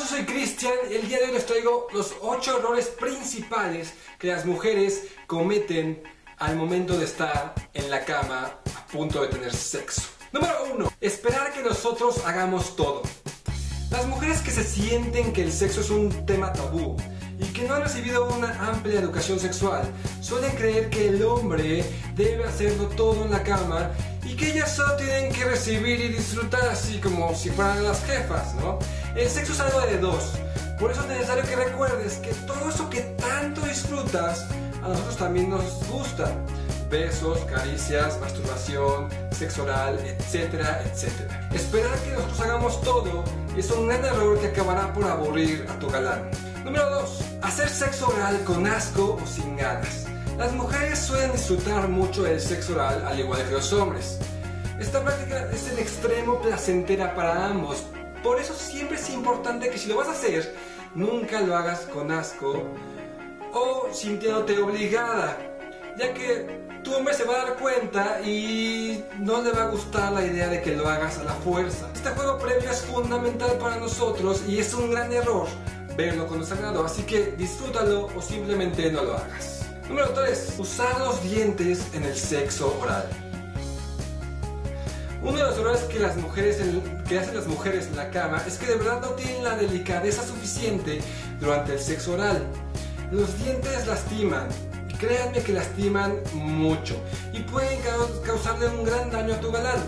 soy Cristian el día de hoy les traigo los 8 errores principales que las mujeres cometen al momento de estar en la cama a punto de tener sexo. Número 1. Esperar que nosotros hagamos todo. Las mujeres que se sienten que el sexo es un tema tabú y que no han recibido una amplia educación sexual suelen creer que el hombre debe hacerlo todo en la cama y que ellas solo tienen que recibir y disfrutar así como si fueran las jefas, ¿no? El sexo es algo de dos, por eso es necesario que recuerdes que todo eso que tanto disfrutas a nosotros también nos gusta. Besos, caricias, masturbación, sexo oral, etcétera, etcétera. Esperar que nosotros hagamos todo es un gran error que acabará por aburrir a tu galán. Número 2. Hacer sexo oral con asco o sin ganas. Las mujeres suelen disfrutar mucho del sexo oral al igual que los hombres. Esta práctica es en extremo placentera para ambos, por eso siempre es importante que si lo vas a hacer, nunca lo hagas con asco o sintiéndote obligada, ya que tu hombre se va a dar cuenta y no le va a gustar la idea de que lo hagas a la fuerza. Este juego previo es fundamental para nosotros y es un gran error verlo con sagrado, así que disfrútalo o simplemente no lo hagas. Número 3. Usar los dientes en el sexo oral. Uno de los errores que, las mujeres que hacen las mujeres en la cama es que de verdad no tienen la delicadeza suficiente durante el sexo oral. Los dientes lastiman, créanme que lastiman mucho y pueden causarle un gran daño a tu galán.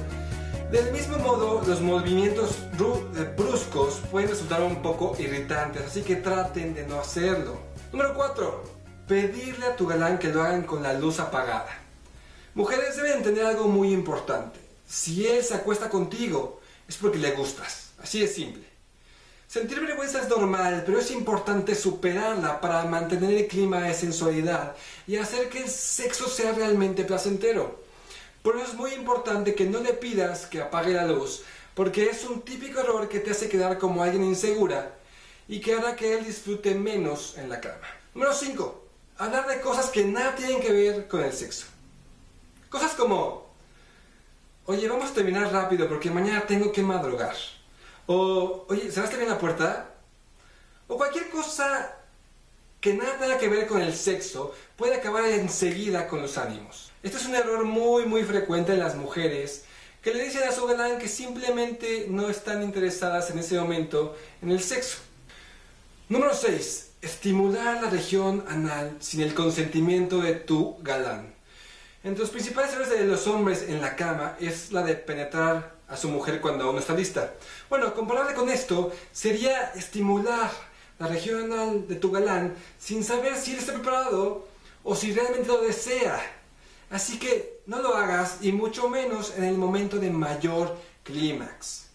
Del mismo modo, los movimientos eh, bruscos pueden resultar un poco irritantes, así que traten de no hacerlo. Número 4. Pedirle a tu galán que lo hagan con la luz apagada. Mujeres deben tener algo muy importante. Si él se acuesta contigo, es porque le gustas. Así es simple. Sentir vergüenza es normal, pero es importante superarla para mantener el clima de sensualidad y hacer que el sexo sea realmente placentero. Por eso es muy importante que no le pidas que apague la luz, porque es un típico error que te hace quedar como alguien insegura y que hará que él disfrute menos en la cama. Número 5. Hablar de cosas que nada tienen que ver con el sexo. Cosas como, oye, vamos a terminar rápido porque mañana tengo que madrugar. O, oye, ¿cerraste bien la puerta? O cualquier cosa que nada tenga que ver con el sexo puede acabar enseguida con los ánimos. Este es un error muy muy frecuente en las mujeres que le dicen a su galán que simplemente no están interesadas en ese momento en el sexo. Número 6. Estimular la región anal sin el consentimiento de tu galán. Entre los principales errores de los hombres en la cama es la de penetrar a su mujer cuando aún no está lista. Bueno, comparable con esto sería estimular la región anal de tu galán sin saber si él está preparado o si realmente lo desea. Así que no lo hagas y mucho menos en el momento de mayor clímax.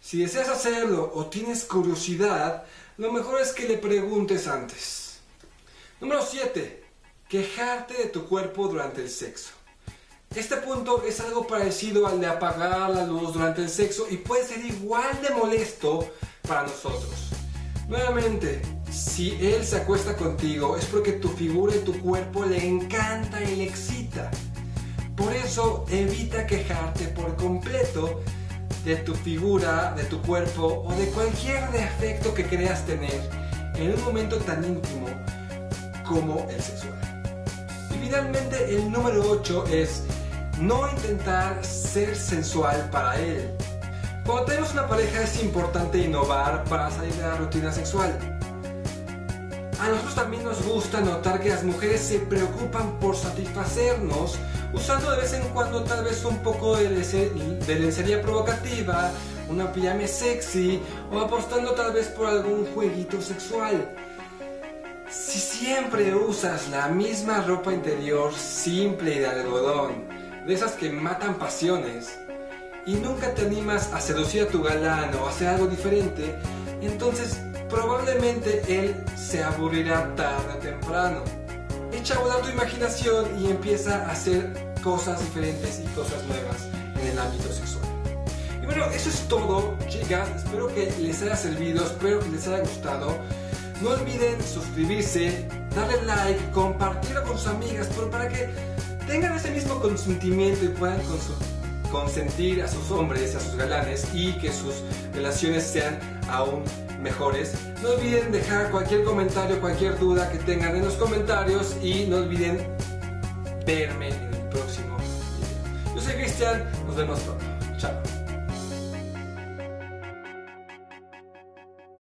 Si deseas hacerlo o tienes curiosidad, lo mejor es que le preguntes antes. Número 7. Quejarte de tu cuerpo durante el sexo. Este punto es algo parecido al de apagar la luz durante el sexo y puede ser igual de molesto para nosotros. Nuevamente, si él se acuesta contigo es porque tu figura y tu cuerpo le encanta y le excita. Por eso evita quejarte por completo de tu figura, de tu cuerpo o de cualquier defecto que creas tener en un momento tan íntimo como el sexual. Y finalmente el número 8 es no intentar ser sensual para él. Cuando tenemos una pareja es importante innovar para salir de la rutina sexual. A nosotros también nos gusta notar que las mujeres se preocupan por satisfacernos usando de vez en cuando tal vez un poco de, lencería provocativa, una pijama sexy o apostando tal vez por algún jueguito sexual. Si siempre usas la misma ropa interior simple y de algodón, de esas que matan pasiones, y nunca te animas a seducir a tu galán o a hacer algo diferente, entonces probablemente él se aburrirá tarde o temprano. Echa a volar tu imaginación y empieza a hacer cosas diferentes y cosas nuevas en el ámbito sexual. Y bueno, eso es todo, chicas. Espero que les haya servido, espero que les haya gustado. No olviden suscribirse, darle like, compartirlo con sus amigas, para que tengan ese mismo consentimiento y puedan consentir a sus hombres, a sus galanes y que sus relaciones sean aún mejores. No olviden dejar cualquier comentario, cualquier duda que tengan en los comentarios y no olviden verme en el próximo video. Yo soy Cristian, nos vemos pronto. Chao.